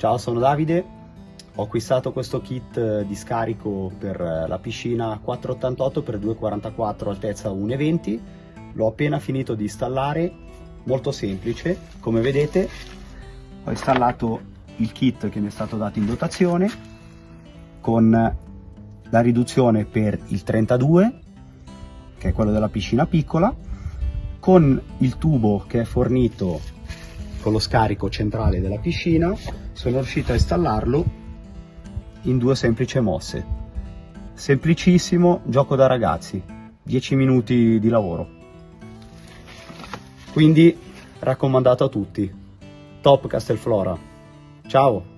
Ciao, sono Davide. Ho acquistato questo kit eh, di scarico per eh, la piscina 488 x 244 altezza 1,20. L'ho appena finito di installare, molto semplice. Come vedete ho installato il kit che mi è stato dato in dotazione con la riduzione per il 32 che è quello della piscina piccola con il tubo che è fornito con lo scarico centrale della piscina sono riuscito a installarlo in due semplici mosse. Semplicissimo gioco da ragazzi 10 minuti di lavoro. Quindi raccomandato a tutti top Castelflora. Ciao